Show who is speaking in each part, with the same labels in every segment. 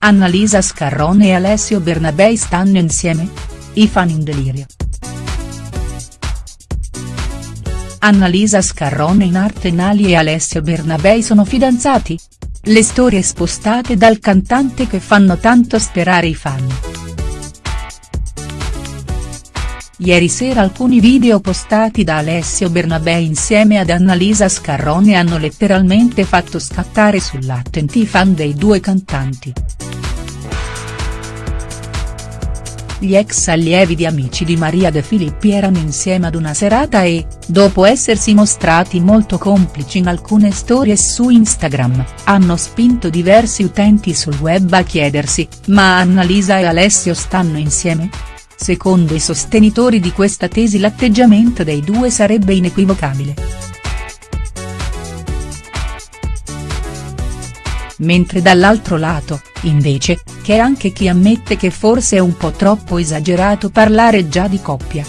Speaker 1: Annalisa Scarrone e Alessio Bernabei stanno insieme? I fan in delirio. Annalisa Scarrone in arte Nali e Alessio Bernabei sono fidanzati? Le storie spostate dal cantante che fanno tanto sperare i fan. Ieri sera alcuni video postati da Alessio Bernabei insieme ad Annalisa Scarrone hanno letteralmente fatto scattare sull'attenti i fan dei due cantanti. Gli ex allievi di Amici di Maria De Filippi erano insieme ad una serata e, dopo essersi mostrati molto complici in alcune stories su Instagram, hanno spinto diversi utenti sul web a chiedersi, ma Annalisa e Alessio stanno insieme?. Secondo i sostenitori di questa tesi l'atteggiamento dei due sarebbe inequivocabile. Mentre dall'altro lato, invece, c'è anche chi ammette che forse è un po' troppo esagerato parlare già di coppia.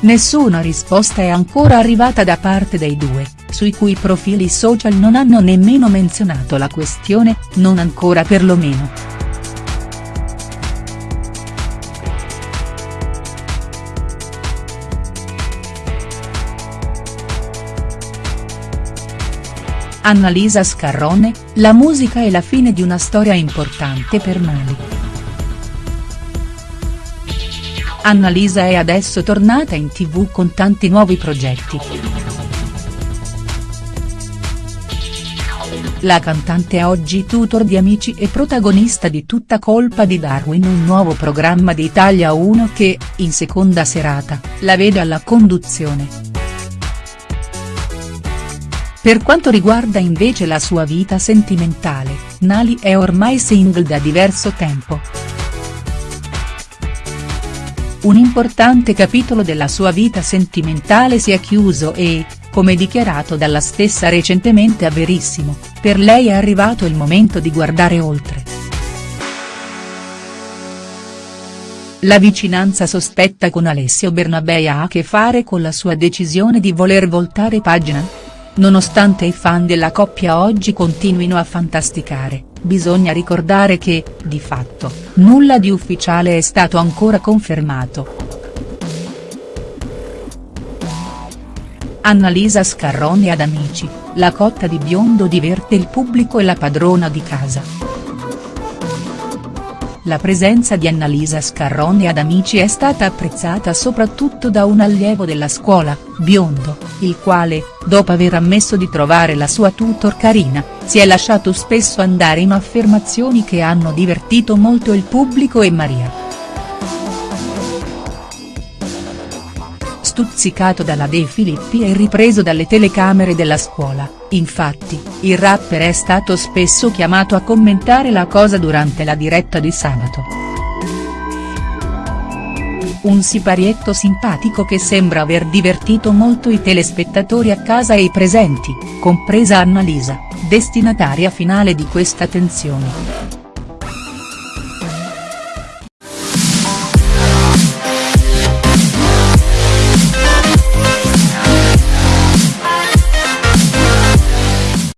Speaker 1: Nessuna risposta è ancora arrivata da parte dei due, sui cui profili social non hanno nemmeno menzionato la questione, non ancora perlomeno. Annalisa Scarrone, la musica è la fine di una storia importante per Nali. Annalisa è adesso tornata in tv con tanti nuovi progetti. La cantante è oggi tutor di Amici e protagonista di Tutta colpa di Darwin un nuovo programma di Italia 1 che, in seconda serata, la vede alla conduzione. Per quanto riguarda invece la sua vita sentimentale, Nali è ormai single da diverso tempo. Un importante capitolo della sua vita sentimentale si è chiuso e, come dichiarato dalla stessa recentemente a Verissimo, per lei è arrivato il momento di guardare oltre. La vicinanza sospetta con Alessio Bernabei ha a che fare con la sua decisione di voler voltare pagina?. Nonostante i fan della coppia oggi continuino a fantasticare, bisogna ricordare che, di fatto, nulla di ufficiale è stato ancora confermato. Annalisa Scarroni ad Amici, la cotta di biondo diverte il pubblico e la padrona di casa. La presenza di Annalisa Scarroni ad Amici è stata apprezzata soprattutto da un allievo della scuola, Biondo, il quale, dopo aver ammesso di trovare la sua tutor carina, si è lasciato spesso andare in affermazioni che hanno divertito molto il pubblico e Maria. Stuzzicato dalla De Filippi e ripreso dalle telecamere della scuola, infatti, il rapper è stato spesso chiamato a commentare la cosa durante la diretta di sabato. Un siparietto simpatico che sembra aver divertito molto i telespettatori a casa e i presenti, compresa Annalisa, destinataria finale di questa tensione.